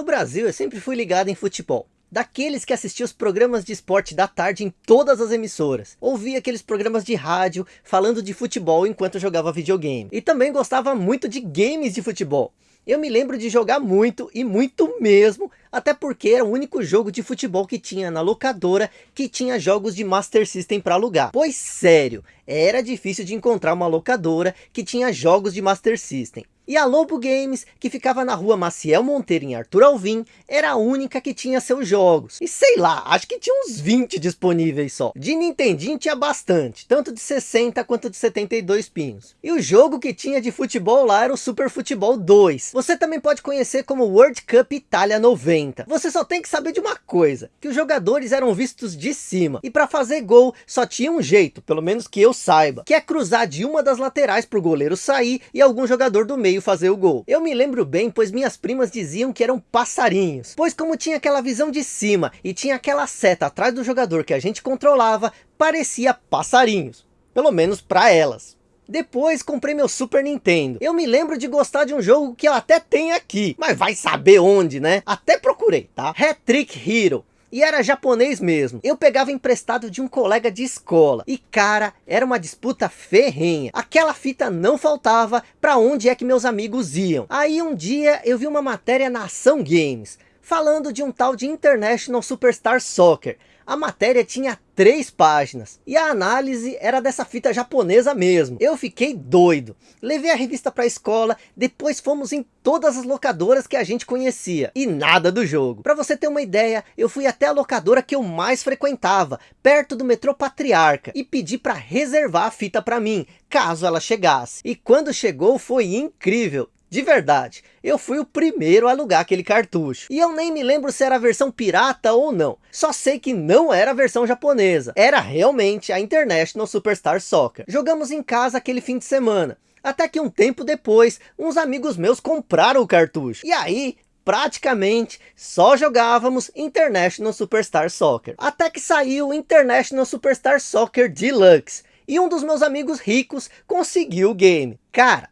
No Brasil eu sempre fui ligado em futebol. Daqueles que assistiam os programas de esporte da tarde em todas as emissoras. Ouvia aqueles programas de rádio falando de futebol enquanto jogava videogame. E também gostava muito de games de futebol. Eu me lembro de jogar muito e muito mesmo, até porque era o único jogo de futebol que tinha na locadora que tinha jogos de Master System para alugar. Pois sério, era difícil de encontrar uma locadora que tinha jogos de Master System. E a Lobo Games, que ficava na rua Maciel Monteiro em Arthur Alvim, era a única que tinha seus jogos. E sei lá, acho que tinha uns 20 disponíveis só. De Nintendinho tinha bastante, tanto de 60 quanto de 72 pinos. E o jogo que tinha de futebol lá era o Super Futebol 2. Você também pode conhecer como World Cup Itália 90. Você só tem que saber de uma coisa, que os jogadores eram vistos de cima. E para fazer gol, só tinha um jeito, pelo menos que eu saiba, que é cruzar de uma das laterais para o goleiro sair e algum jogador do meio fazer o gol. Eu me lembro bem, pois minhas primas diziam que eram passarinhos. Pois como tinha aquela visão de cima e tinha aquela seta atrás do jogador que a gente controlava, parecia passarinhos. Pelo menos para elas. Depois comprei meu Super Nintendo. Eu me lembro de gostar de um jogo que eu até tenho aqui. Mas vai saber onde, né? Até procurei, tá? Hat-Trick Hero. E era japonês mesmo. Eu pegava emprestado de um colega de escola. E cara, era uma disputa ferrenha. Aquela fita não faltava para onde é que meus amigos iam. Aí um dia eu vi uma matéria na Ação Games. Falando de um tal de International Superstar Soccer a matéria tinha três páginas e a análise era dessa fita japonesa mesmo. Eu fiquei doido. Levei a revista para a escola, depois fomos em todas as locadoras que a gente conhecia e nada do jogo. Para você ter uma ideia, eu fui até a locadora que eu mais frequentava, perto do metrô Patriarca e pedi para reservar a fita para mim, caso ela chegasse. E quando chegou foi incrível. De verdade, eu fui o primeiro a alugar aquele cartucho. E eu nem me lembro se era a versão pirata ou não. Só sei que não era a versão japonesa. Era realmente a International Superstar Soccer. Jogamos em casa aquele fim de semana. Até que um tempo depois, uns amigos meus compraram o cartucho. E aí, praticamente só jogávamos International Superstar Soccer. Até que saiu International Superstar Soccer Deluxe. E um dos meus amigos ricos conseguiu o game. Cara,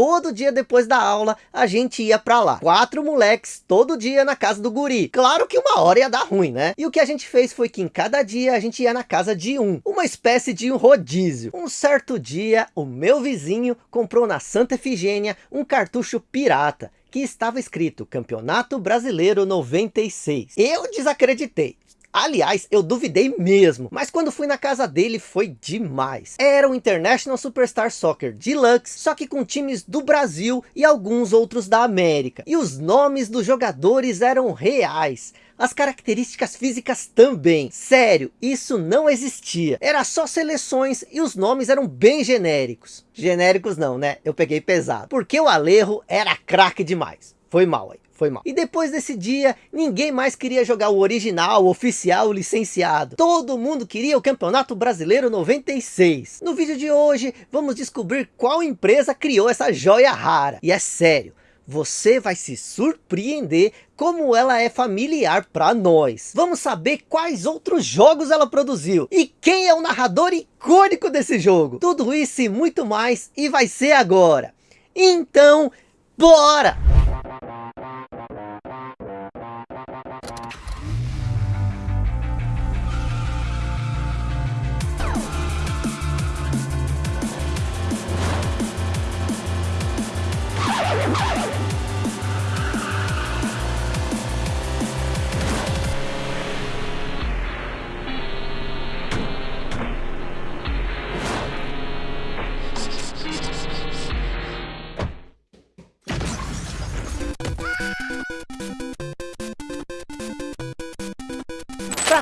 todo dia depois da aula a gente ia para lá. Quatro moleques todo dia na casa do guri. Claro que uma hora ia dar ruim, né? E o que a gente fez foi que em cada dia a gente ia na casa de um. Uma espécie de um rodízio. Um certo dia o meu vizinho comprou na Santa Efigênia um cartucho pirata que estava escrito Campeonato Brasileiro 96. Eu desacreditei. Aliás, eu duvidei mesmo, mas quando fui na casa dele foi demais. Era o International Superstar Soccer Deluxe, só que com times do Brasil e alguns outros da América. E os nomes dos jogadores eram reais. As características físicas também. Sério, isso não existia. Era só seleções e os nomes eram bem genéricos. Genéricos não, né? Eu peguei pesado. Porque o Alejo era craque demais. Foi mal aí foi mal. E depois desse dia, ninguém mais queria jogar o original, o oficial, o licenciado. Todo mundo queria o Campeonato Brasileiro 96. No vídeo de hoje, vamos descobrir qual empresa criou essa joia rara. E é sério, você vai se surpreender como ela é familiar para nós. Vamos saber quais outros jogos ela produziu e quem é o narrador icônico desse jogo. Tudo isso e muito mais e vai ser agora. Então, bora!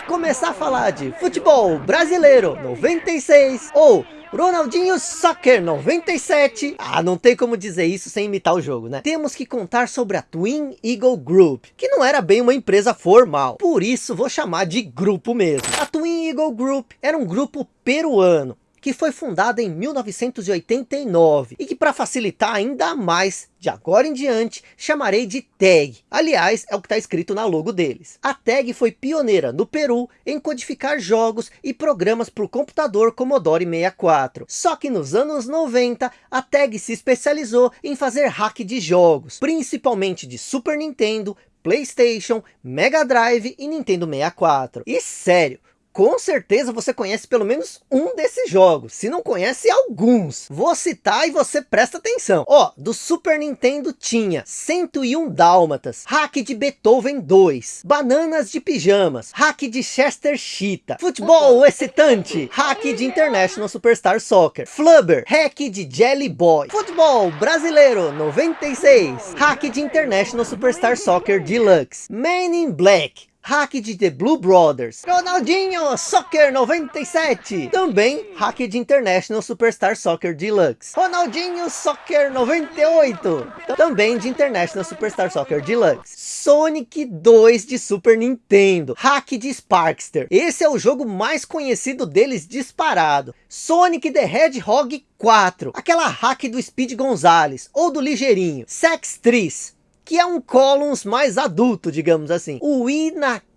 Começar a falar de futebol brasileiro 96 ou Ronaldinho Soccer 97. Ah, não tem como dizer isso sem imitar o jogo, né? Temos que contar sobre a Twin Eagle Group, que não era bem uma empresa formal. Por isso vou chamar de grupo mesmo. A Twin Eagle Group era um grupo peruano que foi fundada em 1989 e que para facilitar ainda mais de agora em diante, chamarei de TAG. Aliás, é o que está escrito na logo deles. A TAG foi pioneira no Peru em codificar jogos e programas para o computador Commodore 64. Só que nos anos 90, a TAG se especializou em fazer hack de jogos, principalmente de Super Nintendo, Playstation, Mega Drive e Nintendo 64. E sério, com certeza você conhece pelo menos um desses jogos, se não conhece alguns. Vou citar e você presta atenção. Ó, do Super Nintendo tinha 101 Dálmatas, Hack de Beethoven 2, Bananas de Pijamas, Hack de Chester Cheetah, Futebol Excitante, Hack de International Superstar Soccer, Flubber, Hack de Jelly Boy, Futebol Brasileiro 96, Hack de International Superstar Soccer Deluxe, Man in Black, hack de The Blue Brothers, Ronaldinho Soccer 97, também hack de International Superstar Soccer Deluxe, Ronaldinho Soccer 98, também de International Superstar Soccer Deluxe, Sonic 2 de Super Nintendo, hack de Sparkster, esse é o jogo mais conhecido deles disparado, Sonic the Hedgehog 4, aquela hack do Speed Gonzalez, ou do Ligeirinho, Sex Tris, que é um Columns mais adulto, digamos assim. O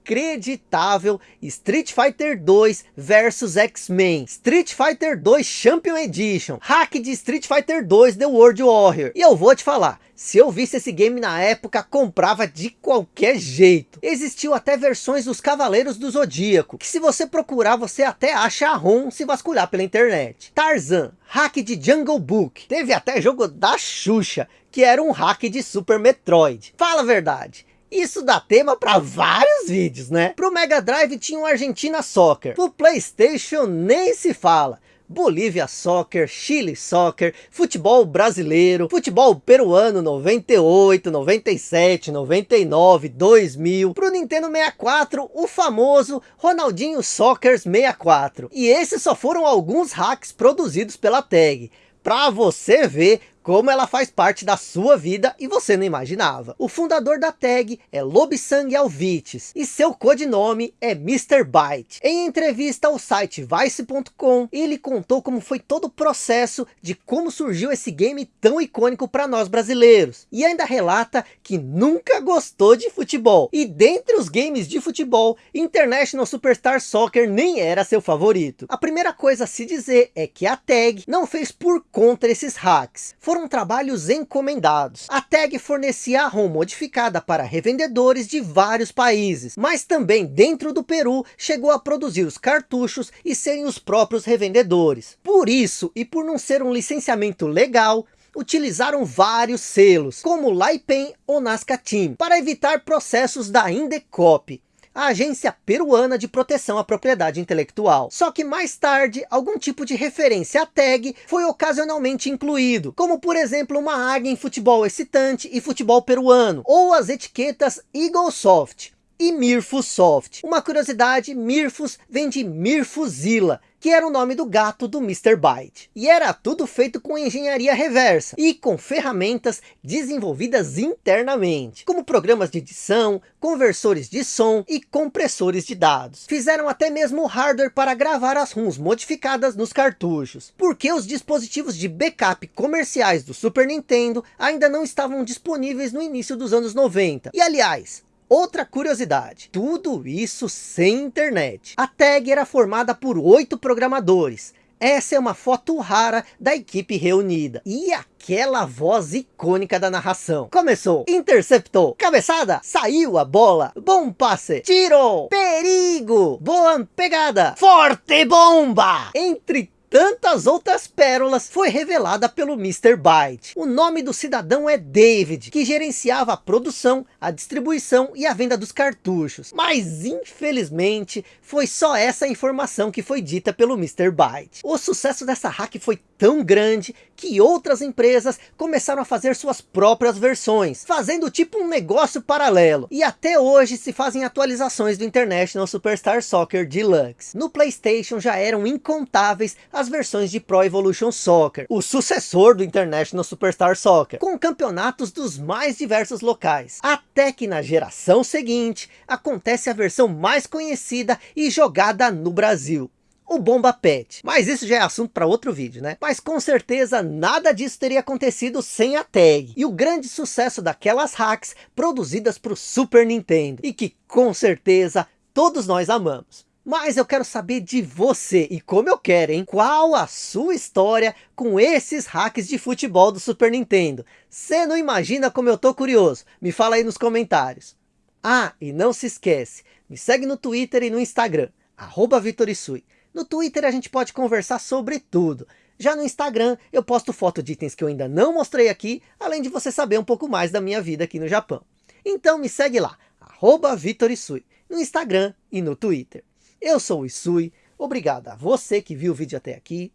inacreditável Street Fighter 2 versus X-Men, Street Fighter 2 Champion Edition, hack de Street Fighter 2 The World Warrior. E eu vou te falar, se eu visse esse game na época, comprava de qualquer jeito. Existiu até versões dos Cavaleiros do Zodíaco, que se você procurar, você até acha a ROM se vasculhar pela internet. Tarzan, hack de Jungle Book. Teve até jogo da Xuxa, que era um hack de Super Metroid. Fala a verdade. Isso dá tema para vários vídeos, né? Pro Mega Drive tinha o Argentina Soccer. Pro Playstation nem se fala. Bolívia Soccer, Chile Soccer, futebol brasileiro, futebol peruano 98, 97, 99, 2000. Pro Nintendo 64, o famoso Ronaldinho Soccer 64. E esses só foram alguns hacks produzidos pela TAG. Pra você ver como ela faz parte da sua vida e você não imaginava. O fundador da tag é Lobsang Alvites e seu codinome é Mr. Byte. Em entrevista ao site Vice.com, ele contou como foi todo o processo de como surgiu esse game tão icônico para nós brasileiros. E ainda relata que nunca gostou de futebol. E dentre os games de futebol, International Superstar Soccer nem era seu favorito. A primeira coisa a se dizer é que a tag não fez por conta esses hacks foram trabalhos encomendados. A tag fornecia a ROM modificada para revendedores de vários países, mas também dentro do Peru chegou a produzir os cartuchos e serem os próprios revendedores. Por isso, e por não ser um licenciamento legal, utilizaram vários selos, como Laipen ou Nazca Team, para evitar processos da Indecop a Agência Peruana de Proteção à Propriedade Intelectual. Só que mais tarde, algum tipo de referência à tag foi ocasionalmente incluído, como por exemplo uma águia em futebol excitante e futebol peruano, ou as etiquetas Eagle Soft e Mirfus Soft. Uma curiosidade, Mirfus vem de Mirfuzilla, que era o nome do gato do Mr. Byte. E era tudo feito com engenharia reversa e com ferramentas desenvolvidas internamente, como programas de edição, conversores de som e compressores de dados. Fizeram até mesmo hardware para gravar as ROMs modificadas nos cartuchos, porque os dispositivos de backup comerciais do Super Nintendo ainda não estavam disponíveis no início dos anos 90. E aliás, Outra curiosidade, tudo isso sem internet. A tag era formada por oito programadores. Essa é uma foto rara da equipe reunida. E aquela voz icônica da narração. Começou, interceptou, cabeçada, saiu a bola, bom passe, tiro, perigo, boa pegada, forte bomba. Entre tantas outras pérolas foi revelada pelo Mr. Byte. O nome do cidadão é David, que gerenciava a produção, a distribuição e a venda dos cartuchos. Mas infelizmente foi só essa informação que foi dita pelo Mr. Byte. O sucesso dessa hack foi tão grande que outras empresas começaram a fazer suas próprias versões, fazendo tipo um negócio paralelo. E até hoje se fazem atualizações do International Superstar Soccer Deluxe. No Playstation já eram incontáveis as versões de Pro Evolution Soccer, o sucessor do International Superstar Soccer, com campeonatos dos mais diversos locais. Até que na geração seguinte, acontece a versão mais conhecida e jogada no Brasil, o Bomba Pet. Mas isso já é assunto para outro vídeo, né? Mas com certeza nada disso teria acontecido sem a tag. E o grande sucesso daquelas hacks produzidas para o Super Nintendo. E que com certeza todos nós amamos. Mas eu quero saber de você, e como eu quero, hein? Qual a sua história com esses hacks de futebol do Super Nintendo? Você não imagina como eu tô curioso? Me fala aí nos comentários. Ah, e não se esquece, me segue no Twitter e no Instagram, arroba Vitorisui. No Twitter a gente pode conversar sobre tudo. Já no Instagram eu posto foto de itens que eu ainda não mostrei aqui, além de você saber um pouco mais da minha vida aqui no Japão. Então me segue lá, arroba Vitorisui, no Instagram e no Twitter. Eu sou o Isui, obrigado a você que viu o vídeo até aqui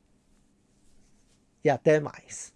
e até mais.